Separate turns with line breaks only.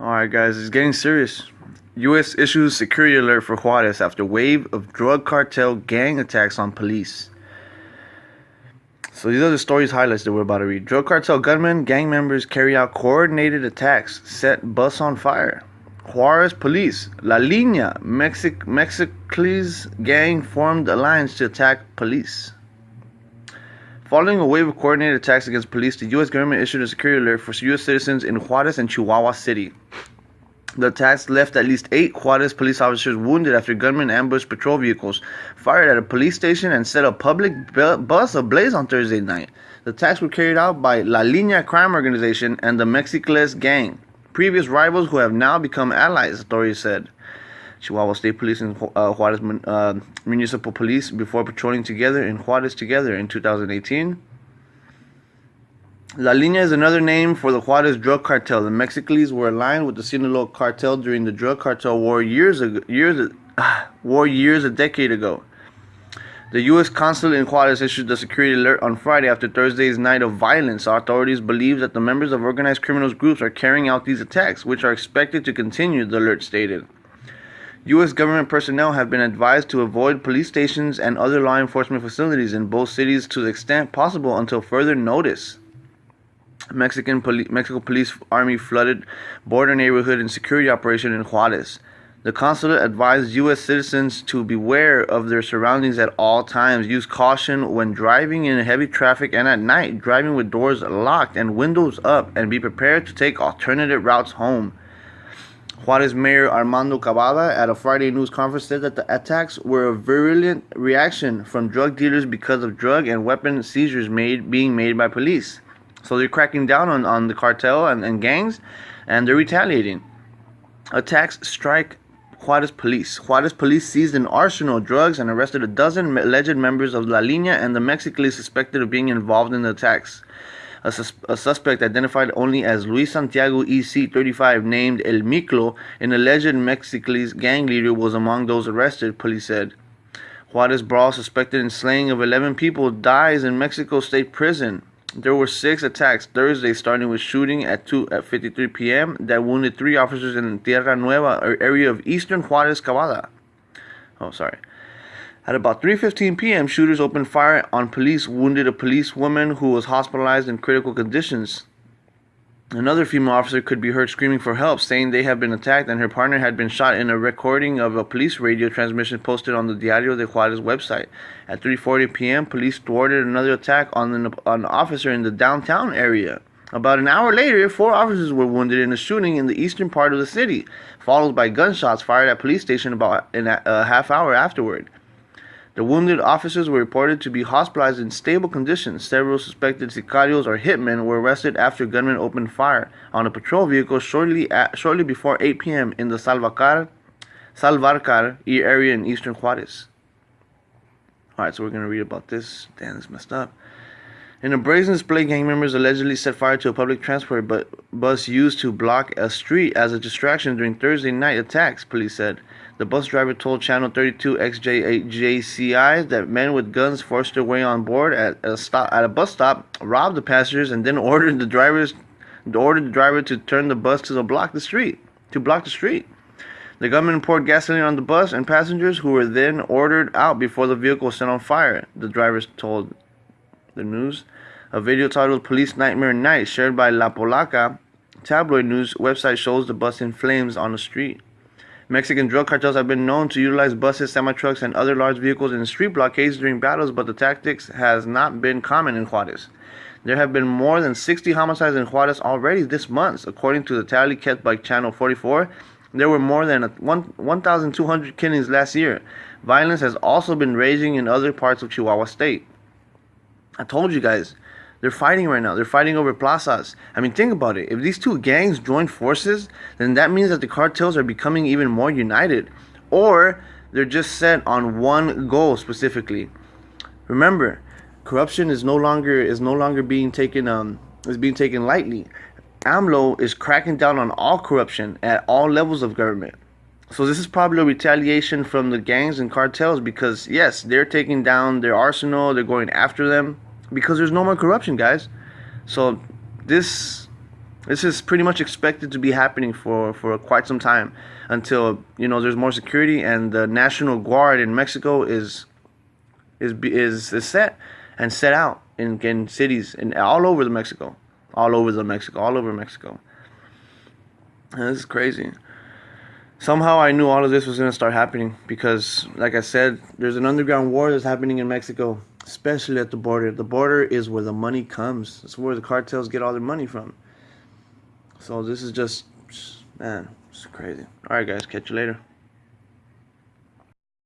Alright, guys, it's getting serious. U.S. issues security alert for Juarez after wave of drug cartel gang attacks on police. So these are the stories highlights that we're about to read. Drug cartel gunmen, gang members carry out coordinated attacks, set bus on fire. Juarez police, La Línea, Mexic Mexicles gang formed alliance to attack police. Following a wave of coordinated attacks against police, the U.S. government issued a security alert for U.S. citizens in Juarez and Chihuahua City. The attacks left at least eight Juarez police officers wounded after gunmen ambushed patrol vehicles, fired at a police station, and set a public bus ablaze on Thursday night. The attacks were carried out by La Línea crime organization and the Mexicles gang, previous rivals who have now become allies, authorities said. Chihuahua State Police and uh, Juarez uh, Municipal Police before patrolling together in Juarez together in 2018. La Línea is another name for the Juarez drug cartel. The Mexicles were aligned with the Sinaloa cartel during the drug cartel war years ago, years ah, war years a decade ago. The U.S. consulate in Juarez issued a security alert on Friday after Thursday's night of violence. Authorities believe that the members of organized criminals groups are carrying out these attacks, which are expected to continue, the alert stated. U.S. government personnel have been advised to avoid police stations and other law enforcement facilities in both cities to the extent possible until further notice. Mexican poli- Mexico Police Army flooded border neighborhood and security operation in Juarez. The consulate advised U.S. citizens to beware of their surroundings at all times. Use caution when driving in heavy traffic and at night, driving with doors locked and windows up, and be prepared to take alternative routes home. Juarez Mayor Armando Cabada at a Friday news conference said that the attacks were a virulent reaction from drug dealers because of drug and weapon seizures made being made by police. So they're cracking down on, on the cartel and, and gangs, and they're retaliating. Attacks strike Juarez police. Juarez police seized an arsenal of drugs and arrested a dozen alleged members of La Línea and the Mexicans suspected of being involved in the attacks. A, sus- a, suspect identified only as Luis Santiago EC 35, named El Miclo, an alleged Mexicans gang leader, was among those arrested, police said. Juarez Brawl, suspected in slaying of 11 people, dies in Mexico State Prison. There were six attacks Thursday, starting with shooting at 2 at 53 p.m. that wounded three officers in Tierra Nueva, area of eastern Juarez, Cabada. Oh, sorry. At about 3:15 p.m., shooters opened fire on police, wounded a policewoman who was hospitalized in critical conditions. Another female officer could be heard screaming for help, saying they had been attacked and her partner had been shot in a recording of a police radio transmission posted on the Diario de Juarez website. At 3:40 p.m., police thwarted another attack on an, on an officer in the downtown area. About an hour later, four officers were wounded in a shooting in the eastern part of the city, followed by gunshots fired at police station about a, a half hour afterward. The wounded officers were reported to be hospitalized in stable conditions. Several suspected sicarios or hitmen were arrested after gunmen opened fire on a patrol vehicle shortly at, shortly before 8 p.m. in the Salvacar, Salvarcar area in eastern Juarez. Alright, so we're going to read about this. Damn, this messed up. In a brazen display, gang members allegedly set fire to a public transport bus used to block a street as a distraction during Thursday night attacks, police said. The bus driver told Channel 32 XJCI that men with guns forced their way on board at a stop at a bus stop, robbed the passengers, and then ordered the drivers ordered the driver to turn the bus to block the street to block the street. The gunman poured gasoline on the bus and passengers, who were then ordered out before the vehicle was set on fire. The drivers told the news. A video titled "Police Nightmare Night," shared by La Polaca tabloid news website, shows the bus in flames on the street. Mexican drug cartels have been known to utilize buses, semi-trucks, and other large vehicles in street blockades during battles, but the tactics has not been common in Juarez. There have been more than 60 homicides in Juarez already this month, according to the tally kept by Channel 44. There were more than 1,200 killings last year. Violence has also been raging in other parts of Chihuahua State. I told you guys, they're fighting right now. They're fighting over plazas. I mean, think about it. If these two gangs join forces, then that means that the cartels are becoming even more united. Or they're just set on one goal specifically. Remember, corruption is no longer is no longer being taken um is being taken lightly. AMLO is cracking down on all corruption at all levels of government. So this is probably a retaliation from the gangs and cartels because yes, they're taking down their arsenal, they're going after them because there's no more corruption, guys. So this this is pretty much expected to be happening for for quite some time until you know there's more security and the National Guard in Mexico is is is, is set and set out in, in cities and all over the Mexico, all over the Mexico, all over Mexico. And this is crazy. Somehow I knew all of this was going to start happening because, like I said, there's an underground war that's happening in Mexico, especially at the border. The border is where the money comes. It's where the cartels get all their money from. So this is just, man, it's crazy. All right, guys, catch you later.